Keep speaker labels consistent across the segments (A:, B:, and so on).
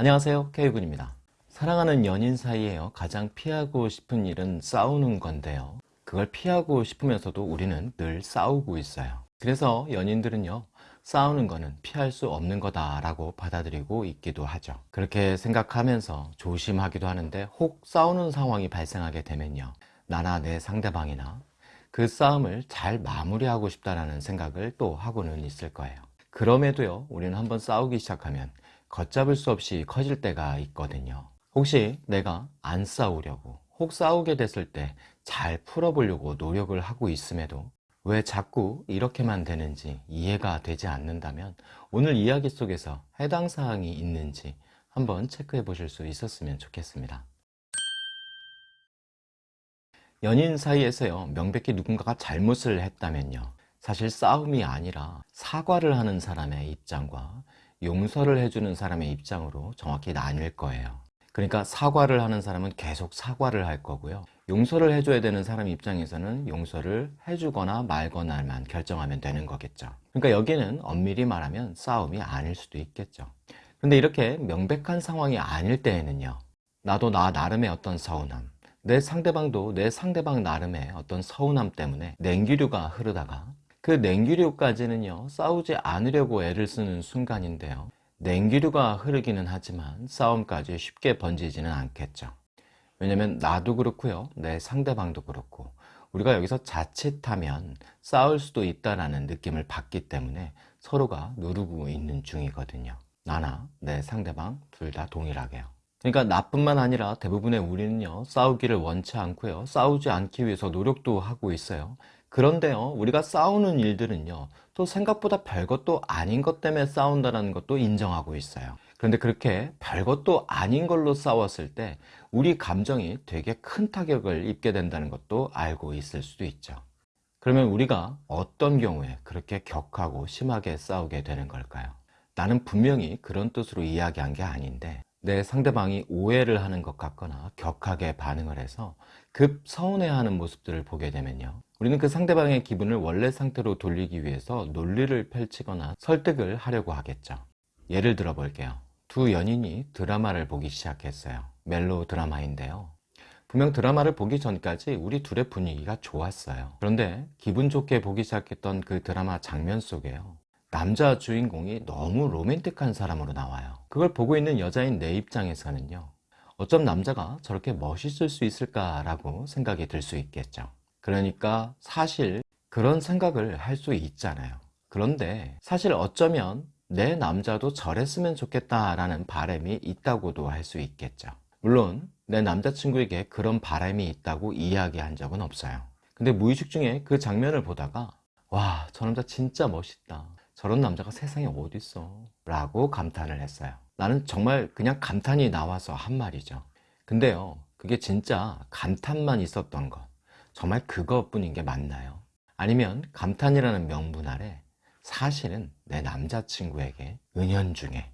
A: 안녕하세요. K군입니다. 사랑하는 연인 사이에요. 가장 피하고 싶은 일은 싸우는 건데요. 그걸 피하고 싶으면서도 우리는 늘 싸우고 있어요. 그래서 연인들은요 싸우는 거는 피할 수 없는 거다 라고 받아들이고 있기도 하죠. 그렇게 생각하면서 조심하기도 하는데 혹 싸우는 상황이 발생하게 되면요 나나 내 상대방이나 그 싸움을 잘 마무리하고 싶다는 생각을 또 하고는 있을 거예요. 그럼에도요 우리는 한번 싸우기 시작하면 걷잡을 수 없이 커질 때가 있거든요. 혹시 내가 안 싸우려고 혹 싸우게 됐을 때 잘 풀어보려고 노력을 하고 있음에도 왜 자꾸 이렇게만 되는지 이해가 되지 않는다면 오늘 이야기 속에서 해당 사항이 있는지 한번 체크해 보실 수 있었으면 좋겠습니다. 연인 사이에서요 명백히 누군가가 잘못을 했다면요. 사실 싸움이 아니라 사과를 하는 사람의 입장과 용서를 해주는 사람의 입장으로 정확히 나뉠 거예요. 그러니까 사과를 하는 사람은 계속 사과를 할 거고요. 용서를 해줘야 되는 사람 입장에서는 용서를 해주거나 말거나만 결정하면 되는 거겠죠. 그러니까 여기는 엄밀히 말하면 싸움이 아닐 수도 있겠죠. 근데 이렇게 명백한 상황이 아닐 때에는요 나도 나 나름의 어떤 서운함 내 상대방도 내 상대방 나름의 어떤 서운함 때문에 냉기류가 흐르다가 그 냉기류까지는요 싸우지 않으려고 애를 쓰는 순간인데요. 냉기류가 흐르기는 하지만 싸움까지 쉽게 번지지는 않겠죠. 왜냐면 나도 그렇고요 내 상대방도 그렇고 우리가 여기서 자칫하면 싸울 수도 있다는 느낌을 받기 때문에 서로가 누르고 있는 중이거든요. 나나 내 상대방 둘 다 동일하게요. 그러니까 나뿐만 아니라 대부분의 우리는요 싸우기를 원치 않고요 싸우지 않기 위해서 노력도 하고 있어요 그런데요 우리가 싸우는 일들은요 또 생각보다 별것도 아닌 것 때문에 싸운다는 것도 인정하고 있어요 그런데 그렇게 별것도 아닌 걸로 싸웠을 때 우리 감정이 되게 큰 타격을 입게 된다는 것도 알고 있을 수도 있죠 그러면 우리가 어떤 경우에 그렇게 격하고 심하게 싸우게 되는 걸까요? 나는 분명히 그런 뜻으로 이야기한 게 아닌데 내 상대방이 오해를 하는 것 같거나 격하게 반응을 해서 급 서운해하는 모습들을 보게 되면요. 우리는 그 상대방의 기분을 원래 상태로 돌리기 위해서 논리를 펼치거나 설득을 하려고 하겠죠. 예를 들어 볼게요. 두 연인이 드라마를 보기 시작했어요. 멜로 드라마인데요. 분명 드라마를 보기 전까지 우리 둘의 분위기가 좋았어요. 그런데 기분 좋게 보기 시작했던 그 드라마 장면 속에요 남자 주인공이 너무 로맨틱한 사람으로 나와요. 그걸 보고 있는 여자인 내 입장에서는요 어쩜 남자가 저렇게 멋있을 수 있을까 라고 생각이 들 수 있겠죠. 그러니까 사실 그런 생각을 할 수 있잖아요. 그런데 사실 어쩌면 내 남자도 저랬으면 좋겠다 라는 바람이 있다고도 할 수 있겠죠. 물론 내 남자친구에게 그런 바람이 있다고 이야기한 적은 없어요. 근데 무의식 중에 그 장면을 보다가 와 저 남자 진짜 멋있다 저런 남자가 세상에 어딨어? 라고 감탄을 했어요. 나는 정말 그냥 감탄이 나와서 한 말이죠. 근데요 그게 진짜 감탄만 있었던 것 정말 그것뿐인 게 맞나요? 아니면 감탄이라는 명분 아래 사실은 내 남자친구에게 은연중에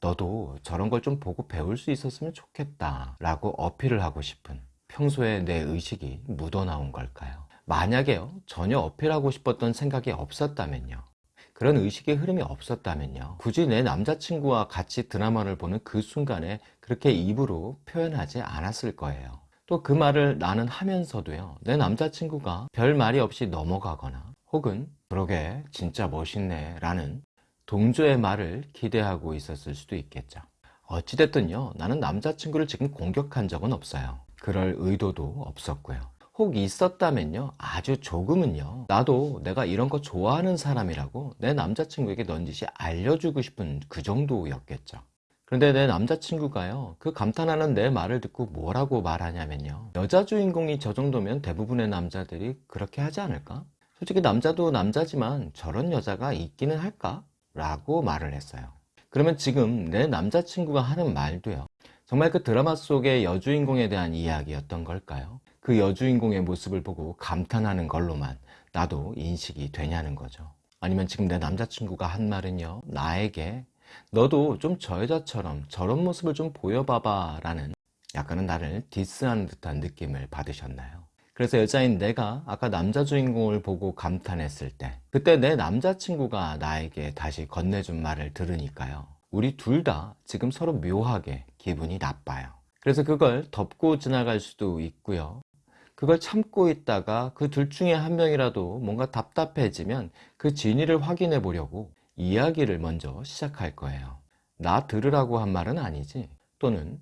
A: 너도 저런 걸 좀 보고 배울 수 있었으면 좋겠다 라고 어필을 하고 싶은 평소에 내 의식이 묻어나온 걸까요? 만약에요 전혀 어필하고 싶었던 생각이 없었다면요 그런 의식의 흐름이 없었다면요. 굳이 내 남자친구와 같이 드라마를 보는 그 순간에 그렇게 입으로 표현하지 않았을 거예요. 또 그 말을 나는 하면서도요. 내 남자친구가 별 말이 없이 넘어가거나 혹은 그러게 진짜 멋있네 라는 동조의 말을 기대하고 있었을 수도 있겠죠. 어찌됐든요. 나는 남자친구를 지금 공격한 적은 없어요. 그럴 의도도 없었고요 혹 있었다면요 아주 조금은요 나도 내가 이런 거 좋아하는 사람이라고 내 남자친구에게 넌지시 알려주고 싶은 그 정도였겠죠 그런데 내 남자친구가요 그 감탄하는 내 말을 듣고 뭐라고 말하냐면요 여자 주인공이 저 정도면 대부분의 남자들이 그렇게 하지 않을까? 솔직히 남자도 남자지만 저런 여자가 있기는 할까? 라고 말을 했어요 그러면 지금 내 남자친구가 하는 말도요 정말 그 드라마 속의 여주인공에 대한 이야기였던 걸까요? 그 여주인공의 모습을 보고 감탄하는 걸로만 나도 인식이 되냐는 거죠 아니면 지금 내 남자친구가 한 말은요 나에게 너도 좀 저 여자처럼 저런 모습을 좀 보여봐봐 라는 약간은 나를 디스하는 듯한 느낌을 받으셨나요? 그래서 여자인 내가 아까 남자 주인공을 보고 감탄했을 때 그때 내 남자친구가 나에게 다시 건네준 말을 들으니까요 우리 둘 다 지금 서로 묘하게 기분이 나빠요. 그래서 그걸 덮고 지나갈 수도 있고요. 그걸 참고 있다가 그 둘 중에 한 명이라도 뭔가 답답해지면 그 진위를 확인해 보려고 이야기를 먼저 시작할 거예요. 나 들으라고 한 말은 아니지. 또는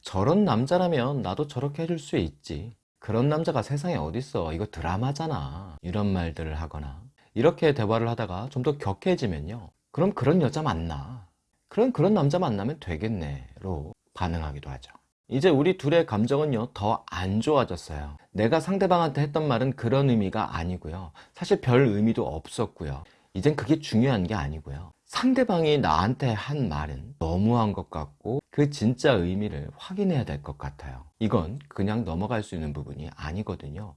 A: 저런 남자라면 나도 저렇게 해줄 수 있지. 그런 남자가 세상에 어딨어. 이거 드라마잖아. 이런 말들을 하거나 이렇게 대화를 하다가 좀 더 격해지면요. 그럼 그런 여자 만나. 그럼 그런 남자 만나면 되겠네 로 반응하기도 하죠. 이제 우리 둘의 감정은요 더 안 좋아졌어요. 내가 상대방한테 했던 말은 그런 의미가 아니고요. 사실 별 의미도 없었고요. 이젠 그게 중요한 게 아니고요. 상대방이 나한테 한 말은 너무한 것 같고 그 진짜 의미를 확인해야 될 것 같아요. 이건 그냥 넘어갈 수 있는 부분이 아니거든요.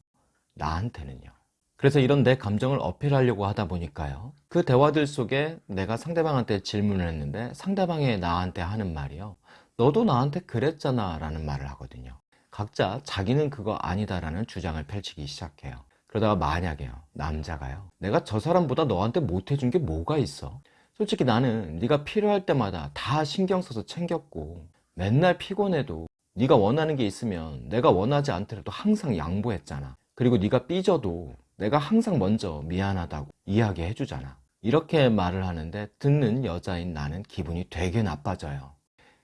A: 나한테는요. 그래서 이런 내 감정을 어필하려고 하다 보니까요. 그 대화들 속에 내가 상대방한테 질문을 했는데 상대방이 나한테 하는 말이요 너도 나한테 그랬잖아 라는 말을 하거든요. 각자 자기는 그거 아니다 라는 주장을 펼치기 시작해요. 그러다가 만약에요. 남자가요. 내가 저 사람보다 너한테 못해준 게 뭐가 있어? 솔직히 나는 네가 필요할 때마다 다 신경 써서 챙겼고 맨날 피곤해도 네가 원하는 게 있으면 내가 원하지 않더라도 항상 양보했잖아. 그리고 네가 삐져도 내가 항상 먼저 미안하다고 이야기해 주잖아. 이렇게 말을 하는데 듣는 여자인 나는 기분이 되게 나빠져요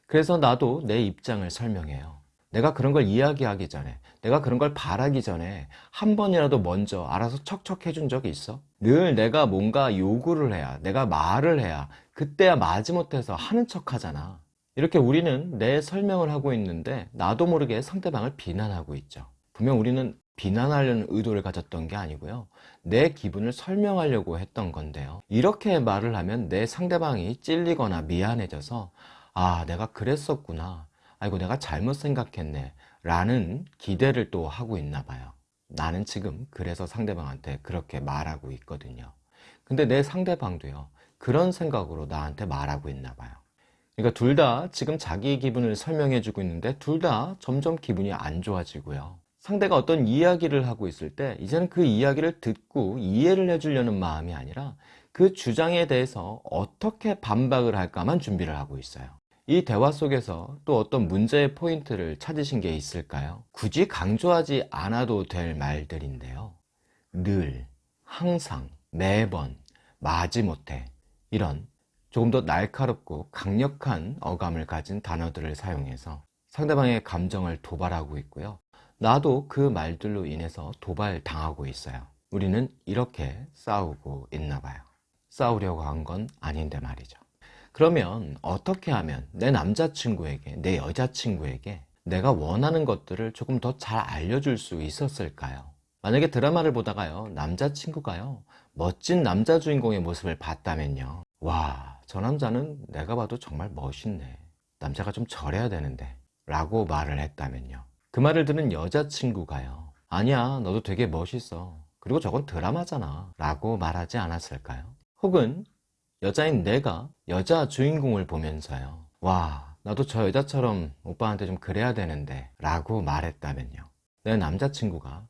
A: 그래서 나도 내 입장을 설명해요. 내가 그런 걸 이야기하기 전에 내가 그런 걸 바라기 전에 한 번이라도 먼저 알아서 척척 해 준 적이 있어? 늘 내가 뭔가 요구를 해야 내가 말을 해야 그때야 마지못해서 하는 척 하잖아. 이렇게 우리는 내 설명을 하고 있는데 나도 모르게 상대방을 비난하고 있죠. 분명 우리는 비난하려는 의도를 가졌던 게 아니고요. 내 기분을 설명하려고 했던 건데요. 이렇게 말을 하면 내 상대방이 찔리거나 미안해져서 아 내가 그랬었구나. 아이고 내가 잘못 생각했네. 라는 기대를 또 하고 있나 봐요. 나는 지금 그래서 상대방한테 그렇게 말하고 있거든요. 근데 내 상대방도요 그런 생각으로 나한테 말하고 있나 봐요. 그러니까 둘 다 지금 자기 기분을 설명해 주고 있는데 둘 다 점점 기분이 안 좋아지고요. 상대가 어떤 이야기를 하고 있을 때 이제는 그 이야기를 듣고 이해를 해주려는 마음이 아니라 그 주장에 대해서 어떻게 반박을 할까만 준비를 하고 있어요 이 대화 속에서 또 어떤 문제의 포인트를 찾으신 게 있을까요? 굳이 강조하지 않아도 될 말들인데요. 늘, 항상, 매번, 마지못해 이런 조금 더 날카롭고 강력한 어감을 가진 단어들을 사용해서 상대방의 감정을 도발하고 있고요. 나도 그 말들로 인해서 도발당하고 있어요. 우리는 이렇게 싸우고 있나 봐요. 싸우려고 한 건 아닌데 말이죠 그러면 어떻게 하면 내 남자친구에게 내 여자친구에게 내가 원하는 것들을 조금 더 잘 알려줄 수 있었을까요? 만약에 드라마를 보다가요 남자친구가요 멋진 남자 주인공의 모습을 봤다면요 와 저 남자는 내가 봐도 정말 멋있네 남자가 좀 저래야 되는데 라고 말을 했다면요 그 말을 듣는 여자친구가요 아니야 너도 되게 멋있어 그리고 저건 드라마잖아 라고 말하지 않았을까요? 혹은 여자인 내가 여자 주인공을 보면서요. 와 나도 저 여자처럼 오빠한테 좀 그래야 되는데 라고 말했다면요. 내 남자친구가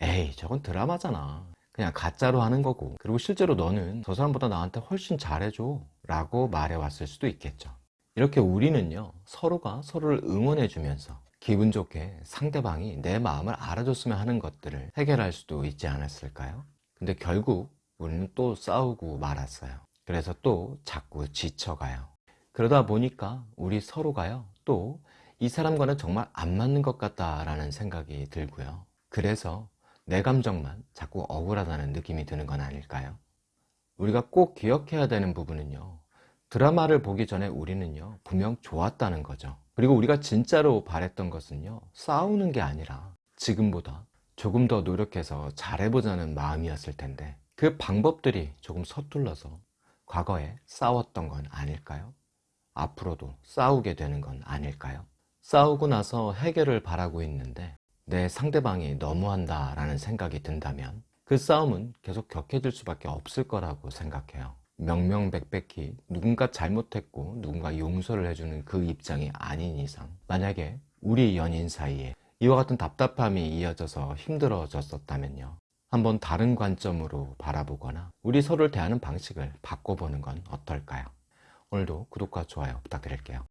A: 에이 저건 드라마잖아. 그냥 가짜로 하는 거고. 그리고 실제로 너는 저 사람보다 나한테 훨씬 잘해줘 라고 말해왔을 수도 있겠죠. 이렇게 우리는요 서로가 서로를 응원해 주면서 기분 좋게 상대방이 내 마음을 알아줬으면 하는 것들을 해결할 수도 있지 않았을까요? 근데 결국 우리는 또 싸우고 말았어요 그래서 또 자꾸 지쳐가요. 그러다 보니까 우리 서로가요 또 이 사람과는 정말 안 맞는 것 같다라는 생각이 들고요. 그래서 내 감정만 자꾸 억울하다는 느낌이 드는 건 아닐까요? 우리가 꼭 기억해야 되는 부분은요 드라마를 보기 전에 우리는요 분명 좋았다는 거죠. 그리고 우리가 진짜로 바랬던 것은요 싸우는 게 아니라 지금보다 조금 더 노력해서 잘해보자는 마음이었을 텐데 그 방법들이 조금 서툴러서 과거에 싸웠던 건 아닐까요? 앞으로도 싸우게 되는 건 아닐까요? 싸우고 나서 해결을 바라고 있는데 내 상대방이 너무한다 라는 생각이 든다면 그 싸움은 계속 격해질 수밖에 없을 거라고 생각해요 명명백백히 누군가 잘못했고 누군가 용서를 해주는 그 입장이 아닌 이상 만약에 우리 연인 사이에 이와 같은 답답함이 이어져서 힘들어졌었다면요 한번 다른 관점으로 바라보거나 우리 서로를 대하는 방식을 바꿔보는 건 어떨까요? 오늘도 구독과 좋아요 부탁드릴게요.